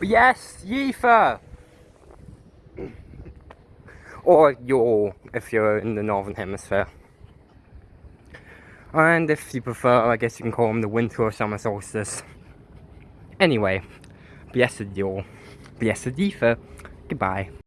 yes, Litha! or Yule, if you're in the Northern Hemisphere. And if you prefer, I guess you can call them the winter or summer solstice. Anyway, blessed Yule, blessed Litha, goodbye.